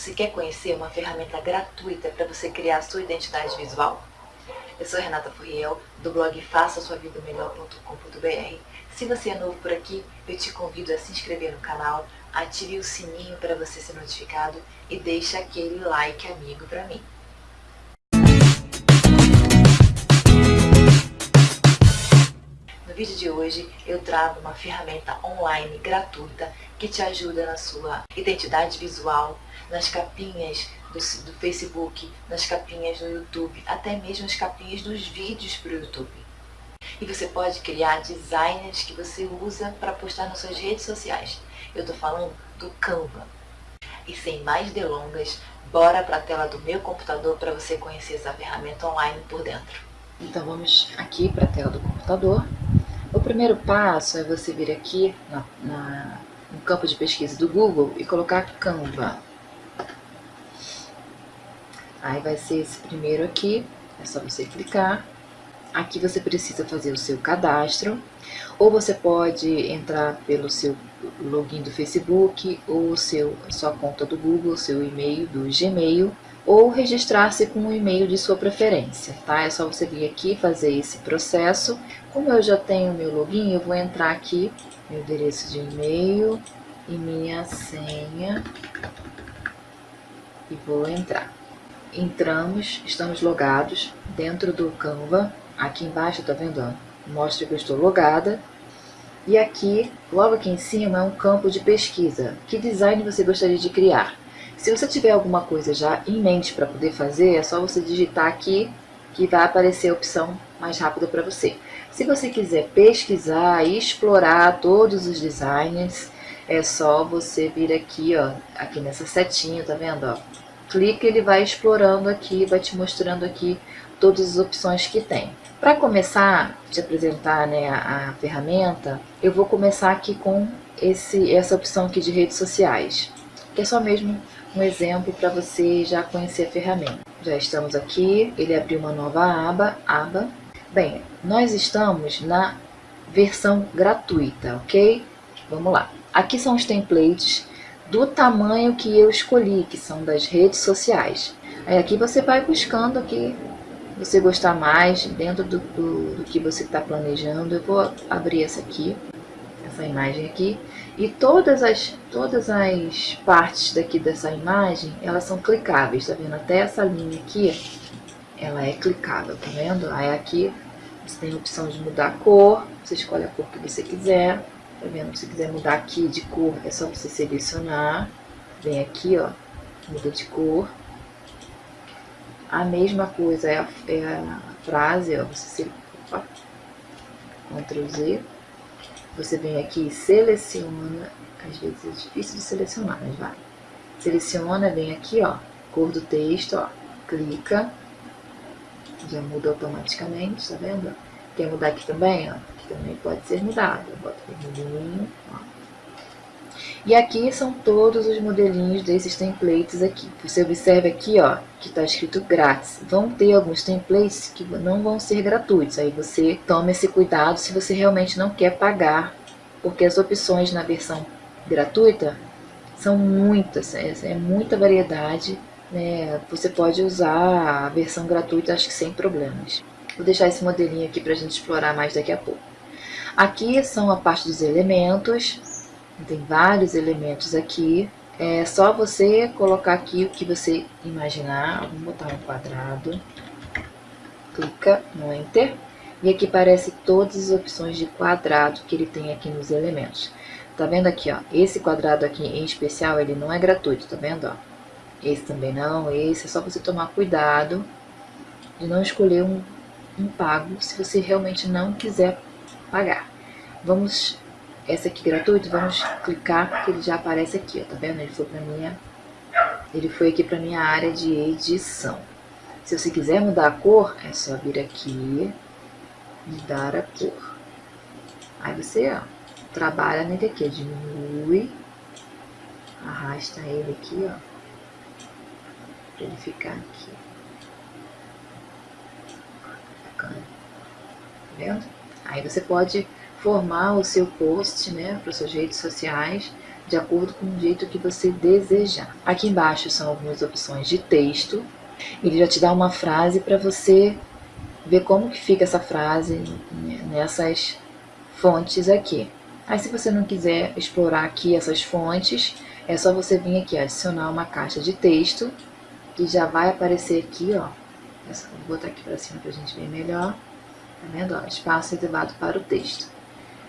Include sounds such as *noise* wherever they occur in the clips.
Você quer conhecer uma ferramenta gratuita para você criar a sua identidade visual? Eu sou Renata Furriel, do blog faça sua vida melhor.com.br. Se você é novo por aqui, eu te convido a se inscrever no canal, ative o sininho para você ser notificado e deixe aquele like amigo para mim. No vídeo de hoje eu trago uma ferramenta online gratuita que te ajuda na sua identidade visual, nas capinhas do, do Facebook, nas capinhas do YouTube, até mesmo as capinhas dos vídeos para o YouTube. E você pode criar designs que você usa para postar nas suas redes sociais. Eu estou falando do Canva. E sem mais delongas, bora para a tela do meu computador para você conhecer essa ferramenta online por dentro. Então vamos aqui para a tela do computador. O primeiro passo é você vir aqui na, na, no campo de pesquisa do Google e colocar Canva. Aí vai ser esse primeiro aqui, é só você clicar. Aqui você precisa fazer o seu cadastro, ou você pode entrar pelo seu login do Facebook, ou seu, sua conta do Google, seu e-mail do Gmail, ou registrar-se com o e-mail de sua preferência, tá? É só você vir aqui fazer esse processo. Como eu já tenho meu login, eu vou entrar aqui, meu endereço de e-mail e minha senha, e vou entrar. Entramos, estamos logados dentro do Canva. Aqui embaixo, tá vendo? Mostra que eu estou logada. E aqui, logo aqui em cima, é um campo de pesquisa. Que design você gostaria de criar? Se você tiver alguma coisa já em mente para poder fazer, é só você digitar aqui que vai aparecer a opção mais rápida para você. Se você quiser pesquisar e explorar todos os designs, é só você vir aqui, ó, aqui nessa setinha, tá vendo, ó? Clica, ele vai explorando aqui, vai te mostrando aqui todas as opções que tem. Para começar te apresentar né, a, a, ferramenta, eu vou começar aqui com esse, essa opção aqui de redes sociais, que é só mesmo um exemplo para você já conhecer a ferramenta. Já estamos aqui, ele abriu uma nova aba, aba. Bem, nós estamos na versão gratuita, ok? Vamos lá. Aqui são os templates do tamanho que eu escolhi, que são das redes sociais. Aí aqui você vai buscando aqui, você gostar mais, dentro do, do, do que você está planejando. Eu vou abrir essa aqui, essa imagem aqui. E todas as, todas as partes daqui dessa imagem, elas são clicáveis, tá vendo? Até essa linha aqui, ela é clicável, tá vendo? Aí aqui você tem a opção de mudar a cor, você escolhe a cor que você quiser. Tá vendo? Se quiser mudar aqui de cor, é só você selecionar. Vem aqui, ó, muda de cor. A mesma coisa é a, é a frase, ó, você opa, Ctrl Z. Você vem aqui e seleciona, às vezes é difícil de selecionar, mas vai. Seleciona, vem aqui, ó, cor do texto, ó, clica, já muda automaticamente, tá vendo? Quer mudar aqui também, ó, também pode ser mudado. Bota vermelhinho, ó. E aqui são todos os modelinhos desses templates aqui. Você observa aqui, ó, que está escrito grátis. Vão ter alguns templates que não vão ser gratuitos. Aí você toma esse cuidado se você realmente não quer pagar, porque as opções na versão gratuita são muitas, é, é muita variedade. Né? Você pode usar a versão gratuita, acho que sem problemas. Vou deixar esse modelinho aqui para a gente explorar mais daqui a pouco. Aqui são a parte dos elementos, tem vários elementos aqui. É só você colocar aqui o que você imaginar. Vamos botar um quadrado. Clica no Enter. E aqui aparece todas as opções de quadrado que ele tem aqui nos elementos. Tá vendo aqui, ó? Esse quadrado aqui em especial, ele não é gratuito, tá vendo, ó? Esse também não, esse é só você tomar cuidado de não escolher um, um pago se você realmente não quiser pagar. Vamos, essa aqui gratuito, vamos clicar que ele já aparece aqui, ó, tá vendo? Ele foi para minha, ele foi aqui para minha área de edição. Se você quiser mudar a cor, é só vir aqui, mudar a cor. Aí você, ó, trabalha nele aqui, diminui, arrasta ele aqui, ó, para ele ficar aqui. Bacana. Tá vendo? Aí você pode formar o seu post né, para suas redes sociais de acordo com o jeito que você desejar. Aqui embaixo são algumas opções de texto. Ele já te dá uma frase para você ver como que fica essa frase nessas fontes aqui. Aí se você não quiser explorar aqui essas fontes, é só você vir aqui adicionar uma caixa de texto, que já vai aparecer aqui, ó. Vou botar aqui para cima para a gente ver melhor. Tá vendo? Ó, espaço reservado para o texto.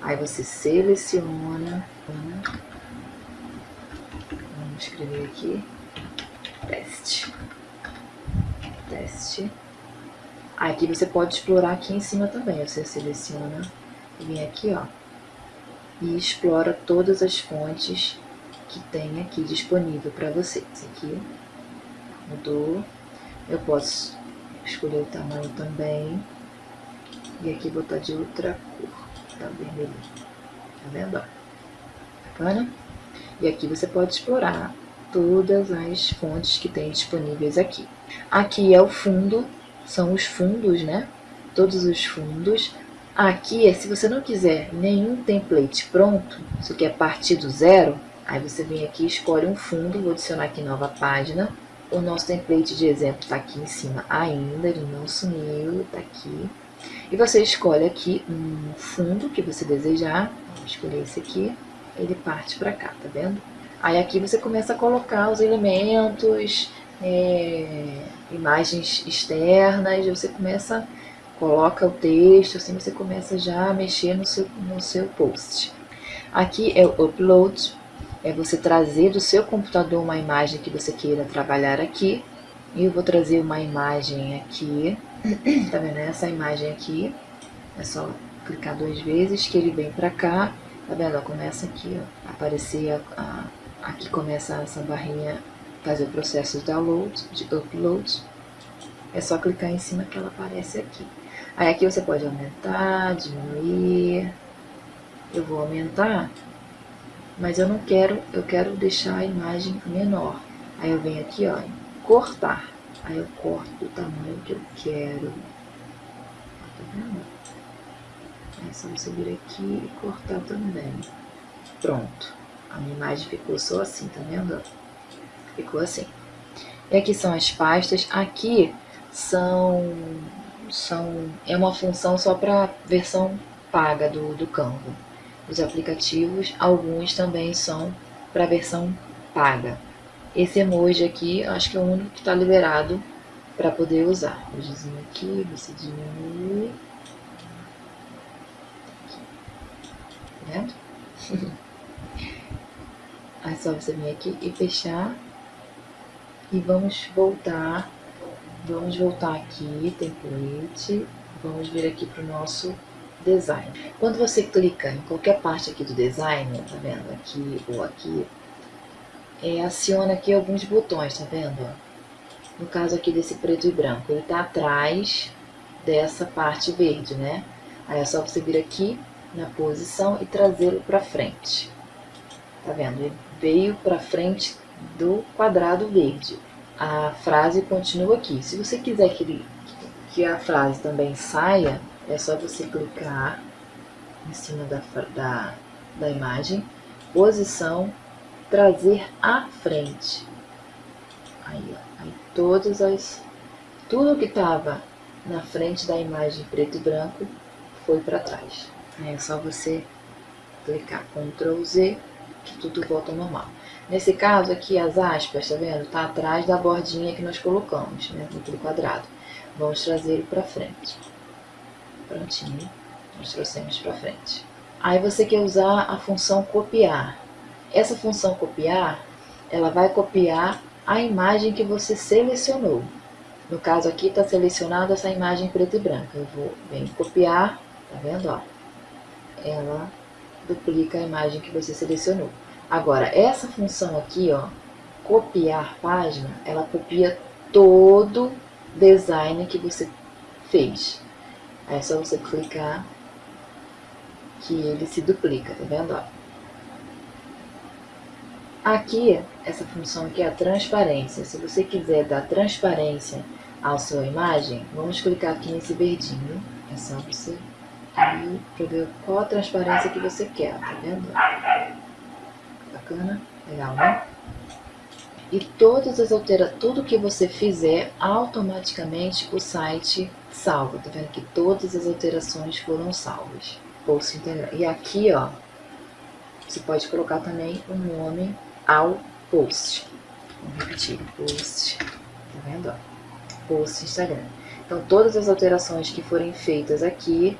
Aí você seleciona, vamos escrever aqui, teste, teste. Aqui você pode explorar aqui em cima também, você seleciona e vem aqui, ó, e explora todas as fontes que tem aqui disponível para você. Esse aqui mudou, eu posso escolher o tamanho também, e aqui botar de outra cor tá vermelho. Tá vendo? Bacana? E aqui você pode explorar todas as fontes que tem disponíveis aqui. Aqui é o fundo, são os fundos, né? Todos os fundos. Aqui é se você não quiser nenhum template pronto, você quer partir do zero, aí você vem aqui escolhe um fundo, vou adicionar aqui nova página. O nosso template de exemplo está aqui em cima ainda, ele não sumiu, está aqui. E você escolhe aqui um fundo que você desejar. Vou escolher esse aqui. Ele parte para cá, tá vendo? Aí aqui você começa a colocar os elementos, é, imagens externas, você começa, coloca o texto, assim você começa já a mexer no seu, no seu post. Aqui é o upload, é você trazer do seu computador uma imagem que você queira trabalhar aqui. E eu vou trazer uma imagem aqui, *clears throat* tá vendo? Essa imagem aqui, é só clicar duas vezes que ele vem pra cá, tá vendo? começa aqui, ó, aparecer, a, a, aqui começa essa barrinha, fazer o processo de download, de upload. É só clicar em cima que ela aparece aqui. Aí aqui você pode aumentar, diminuir. Eu vou aumentar, mas eu não quero, eu quero deixar a imagem menor. Aí eu venho aqui, ó, cortar. Aí eu corto do tamanho que eu quero. Tá vendo? É só você vir aqui e cortar também. Pronto. A minha imagem ficou só assim, tá vendo? Ficou assim. E aqui são as pastas. Aqui são, são é uma função só para versão paga do, do Canva. Os aplicativos, alguns também são para versão paga. Esse emoji aqui, acho que é o único que está liberado para poder usar. Emojizinho aqui, você diminui. Tá vendo? Aí *laughs* só você vir aqui e fechar. E vamos voltar. Vamos voltar aqui, template. Vamos vir aqui para o nosso design. Quando você clica em qualquer parte aqui do design, tá vendo? Aqui ou aqui, é, aciona aqui alguns botões, tá vendo? No caso aqui desse preto e branco, ele tá atrás dessa parte verde, né? Aí é só você vir aqui na posição e trazê-lo para frente. Tá vendo? Ele veio para frente do quadrado verde. A frase continua aqui. Se você quiser que, ele, que a frase também saia, é só você clicar em cima da, da, da imagem, posição trazer à frente. Aí, ó, aí todas as, tudo que estava na frente da imagem preto e branco foi para trás. Aí é só você clicar Ctrl Z que tudo volta ao normal. Nesse caso aqui, as aspas, tá vendo? Tá atrás da bordinha que nós colocamos, né? Naquele quadrado. Vamos trazer ele para frente. Prontinho. Nós trouxemos para frente. Aí você quer usar a função copiar. Essa função copiar, ela vai copiar a imagem que você selecionou. No caso aqui está selecionada essa imagem preta e branca. Eu vou bem copiar, tá vendo? Ó? Ela duplica a imagem que você selecionou. Agora, essa função aqui, ó, copiar página, ela copia todo design que você fez. É só você clicar que ele se duplica, tá vendo? Ó? Aqui, essa função aqui é a transparência. Se você quiser dar transparência à sua imagem, vamos clicar aqui nesse verdinho. É só você ir para ver qual a transparência que você quer, tá vendo? Bacana? Legal, né? E todas as alterações, tudo que você fizer, automaticamente o site salva. Tá vendo que todas as alterações foram salvas. E aqui, ó, você pode colocar também o nome ao post. Vamos repetir, post, tá vendo? Ó? Post Instagram. Então, todas as alterações que forem feitas aqui,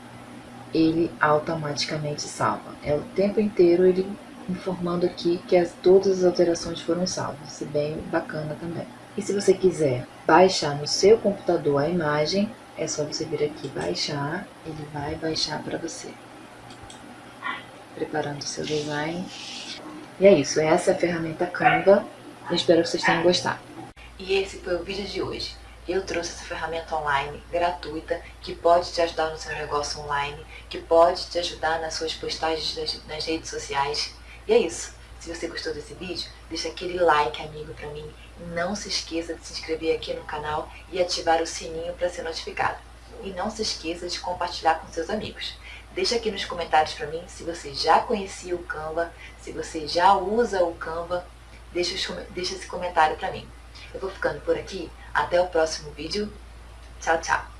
ele automaticamente salva. É o tempo inteiro ele informando aqui que as, todas as alterações foram salvas. Isso é bem bacana também. E se você quiser baixar no seu computador a imagem, é só você vir aqui baixar, ele vai baixar para você. Preparando o seu design. E é isso, essa é a ferramenta Canva. Eu espero que vocês tenham gostado. E esse foi o vídeo de hoje. Eu trouxe essa ferramenta online gratuita que pode te ajudar no seu negócio online, que pode te ajudar nas suas postagens nas, redes sociais. E é isso. Se você gostou desse vídeo, deixa aquele like amigo pra mim. Não se esqueça de se inscrever aqui no canal e ativar o sininho para ser notificado. E não se esqueça de compartilhar com seus amigos. Deixa aqui nos comentários para mim se você já conhecia o Canva, se você já usa o Canva, deixa, deixa esse comentário para mim. Eu vou ficando por aqui. Até o próximo vídeo. Tchau, tchau.